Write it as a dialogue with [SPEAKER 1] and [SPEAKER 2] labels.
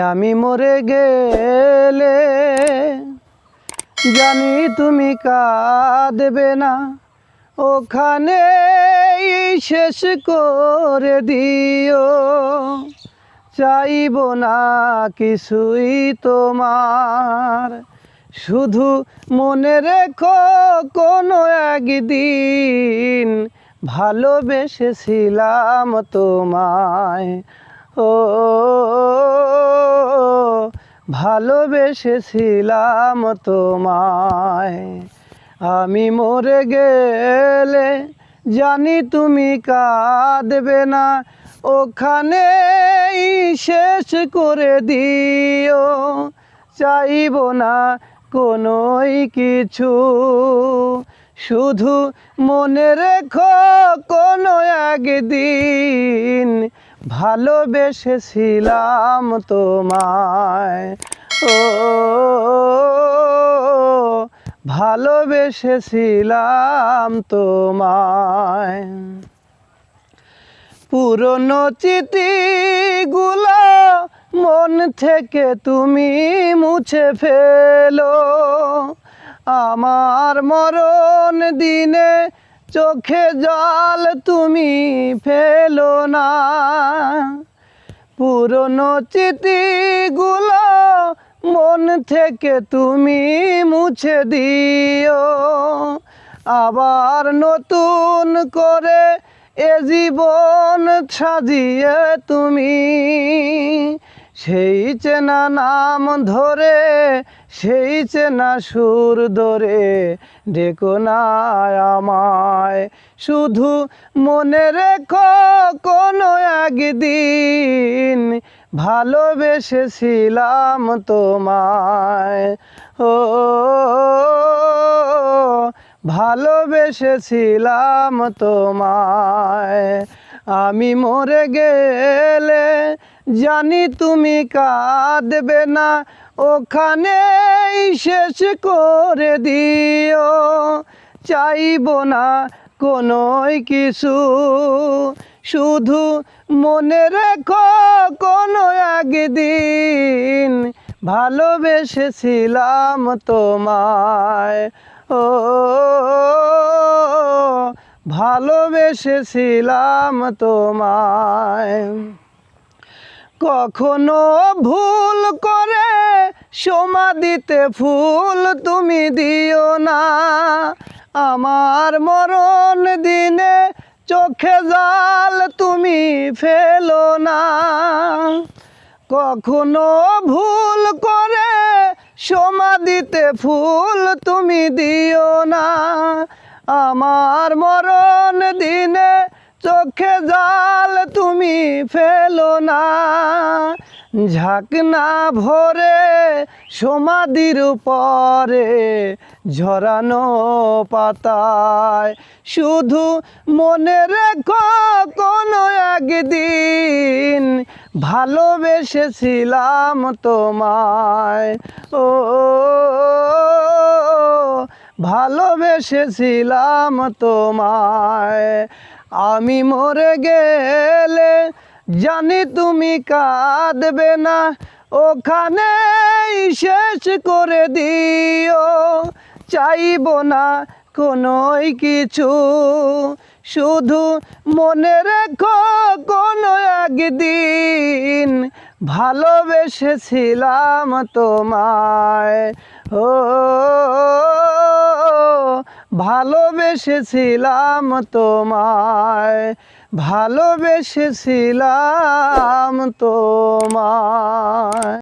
[SPEAKER 1] আমি মরে গেলে জানি তুমি কাঁদবে না। ওখানে শেষ করে দিও। চাইব না কিছুই তোমার। শুধু মনে রেখো কোনো একদিন ভালোবেসেছিলাম তোমায়। ও ভালোবেসেছিলাম তোমায়। আমি মরে গেলে জানি তুমি কাঁদবে না। ওখানে শেষ করে দিও, চাইব না কোনোই কিছু। শুধু মনে রেখো কোনো একদিন ভালোবেসেছিলাম তোমায়। ও, ভালোবেসেছিলাম তোমায়। পুরনো চিঠিগুলো মন থেকে তুমি মুছে ফেলো। আমার মরণ দিনে চোখে জল তুমি ফেলো না। পুরনো চিঠিগুলো মন থেকে তুমি মুছে দিও। আবার নতুন করে এ জীবন সাজিয়ে তুমি। সেই চেনা নাম ধরে, সেই চেনা সুর ধরে ডেকো আমায়। শুধু মনে রেখো কোনো একদিন ভালোবেসেছিলাম তোমায়। ও, ভালোবেসেছিলাম তোমায়। আমি মরে গেলে জানি তুমি কাঁদবে না ওখানে শেষ করে দিও। চাইব না কোনোই কিছু, শুধু মনে রেখো কোনো একদিন ভালোবেসেছিলাম তোমায়। ও, ভালোবেসেছিলাম তোমায়। কখনো ভুল করে সমাধিতে ফুল তুমি দিও না। আমার মরণ দিনে চোখে জাল তুমি ফেলো না। কখনো ভুল করে সমাধিতে ফুল তুমি দিও না। আমার মরণ দিনে চোখে জাল তুমি ফেলো না। ঝাঁকনা ভরে সমাধির উপরে ঝরানো পাতায়। শুধু মনে রেখো কোনো একদিন ভালোবেসেছিলাম তোমায়। ও, ভালোবেসেছিলাম তোমায়। আমি মরে গেলে জানি তুমি কাঁদবে না। ওখানে শেষ করে দিও। চাইব না কোনোই কিছু। শুধু মনে রেখো কোনো একদিন ভালোবেসেছিলাম তোমায়। ও ভালোবেসেছিলাম তোমায় ভালোবেসেছিলাম তোমায়।